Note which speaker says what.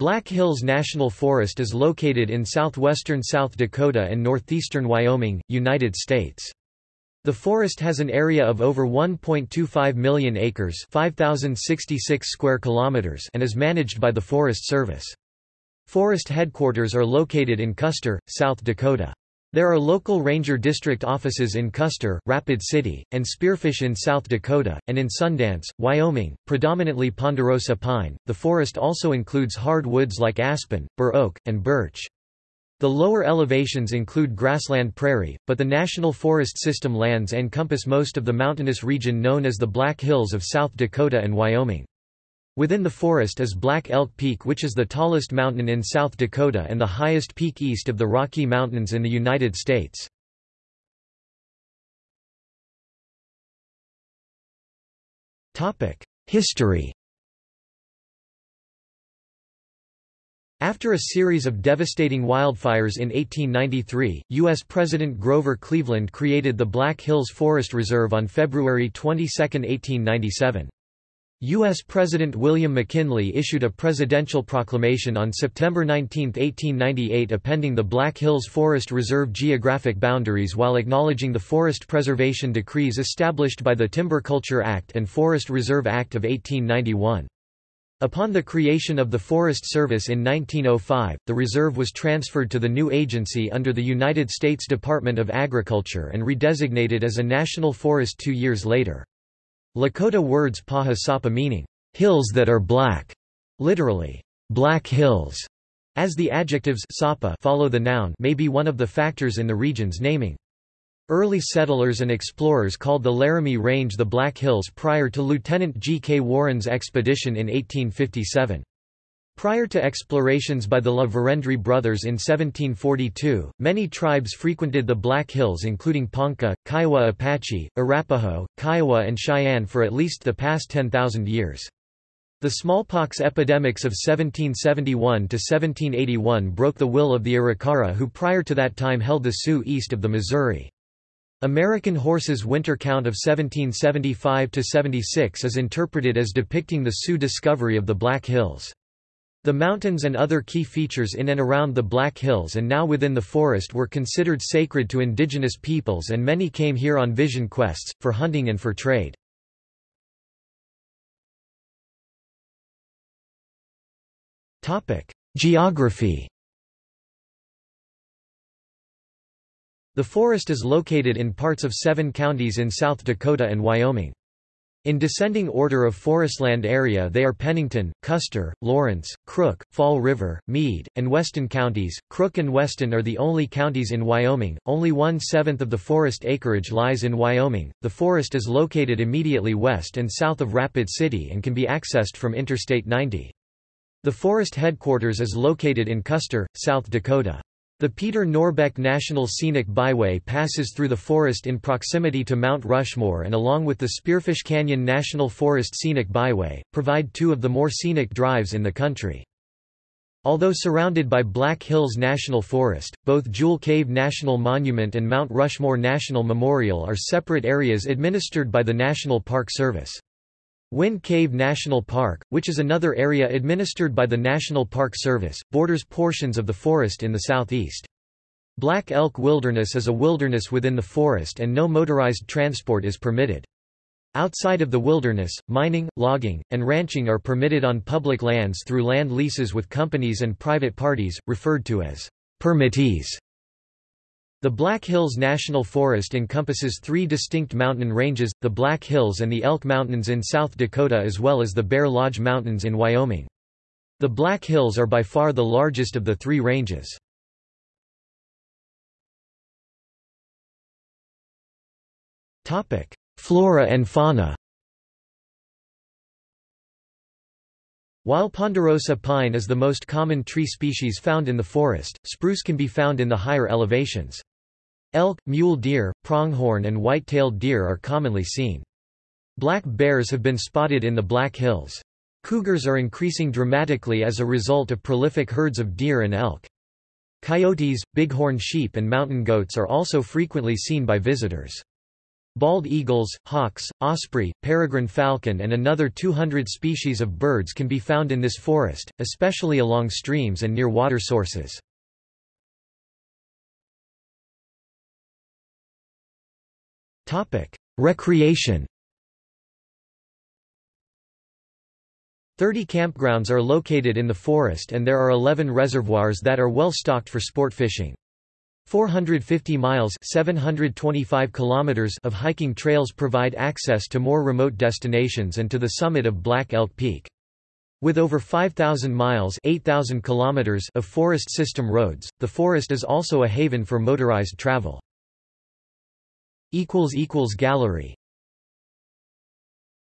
Speaker 1: Black Hills National Forest is located in southwestern South Dakota and northeastern Wyoming, United States. The forest has an area of over 1.25 million acres 5,066 square kilometers and is managed by the Forest Service. Forest headquarters are located in Custer, South Dakota. There are local ranger district offices in Custer, Rapid City, and Spearfish in South Dakota, and in Sundance, Wyoming, predominantly ponderosa pine. The forest also includes hard woods like aspen, bur oak, and birch. The lower elevations include grassland prairie, but the National Forest System lands encompass most of the mountainous region known as the Black Hills of South Dakota and Wyoming. Within the forest is Black Elk Peak which is the tallest mountain in South Dakota and the highest peak east of the Rocky Mountains in the United States. History After a series of devastating wildfires in 1893, U.S. President Grover Cleveland created the Black Hills Forest Reserve on February 22, 1897. U.S. President William McKinley issued a presidential proclamation on September 19, 1898 appending the Black Hills Forest Reserve geographic boundaries while acknowledging the forest preservation decrees established by the Timber Culture Act and Forest Reserve Act of 1891. Upon the creation of the Forest Service in 1905, the reserve was transferred to the new agency under the United States Department of Agriculture and redesignated as a national forest two years later. Lakota words paha sapa meaning, hills that are black, literally, black hills, as the adjectives sapa follow the noun may be one of the factors in the region's naming. Early settlers and explorers called the Laramie Range the Black Hills prior to Lieutenant G. K. Warren's expedition in 1857. Prior to explorations by the La Vérendrye brothers in 1742, many tribes frequented the Black Hills including Ponca, Kiowa Apache, Arapaho, Kiowa and Cheyenne for at least the past 10,000 years. The smallpox epidemics of 1771 to 1781 broke the will of the Arikara who prior to that time held the Sioux east of the Missouri. American Horse's winter count of 1775 to 76 is interpreted as depicting the Sioux discovery of the Black Hills. The mountains and other key features in and around the Black Hills and now within the forest were considered sacred to indigenous peoples and many came here on vision quests, for hunting and for trade. Geography The forest is located in parts of seven counties in South Dakota and Wyoming. In descending order of forestland area they are Pennington, Custer, Lawrence, Crook, Fall River, Meade, and Weston counties. Crook and Weston are the only counties in Wyoming. Only one-seventh of the forest acreage lies in Wyoming. The forest is located immediately west and south of Rapid City and can be accessed from Interstate 90. The forest headquarters is located in Custer, South Dakota. The Peter Norbeck National Scenic Byway passes through the forest in proximity to Mount Rushmore and along with the Spearfish Canyon National Forest Scenic Byway, provide two of the more scenic drives in the country. Although surrounded by Black Hills National Forest, both Jewel Cave National Monument and Mount Rushmore National Memorial are separate areas administered by the National Park Service. Wind Cave National Park, which is another area administered by the National Park Service, borders portions of the forest in the southeast. Black Elk Wilderness is a wilderness within the forest and no motorized transport is permitted. Outside of the wilderness, mining, logging, and ranching are permitted on public lands through land leases with companies and private parties, referred to as permittees. The Black Hills National Forest encompasses three distinct mountain ranges, the Black Hills and the Elk Mountains in South Dakota as well as the Bear Lodge Mountains in Wyoming. The Black Hills are by far the largest of the three ranges. Flora and fauna While ponderosa pine is the most common tree species found in the forest, spruce can be found in the higher elevations. Elk, mule deer, pronghorn and white-tailed deer are commonly seen. Black bears have been spotted in the Black Hills. Cougars are increasing dramatically as a result of prolific herds of deer and elk. Coyotes, bighorn sheep and mountain goats are also frequently seen by visitors. Bald eagles, hawks, osprey, peregrine falcon and another 200 species of birds can be found in this forest, especially along streams and near water sources. Recreation 30 campgrounds are located in the forest and there are 11 reservoirs that are well stocked for sport fishing. 450 miles 725 kilometers of hiking trails provide access to more remote destinations and to the summit of Black Elk Peak. With over 5,000 miles 8,000 kilometers of forest system roads, the forest is also a haven for motorized travel. Gallery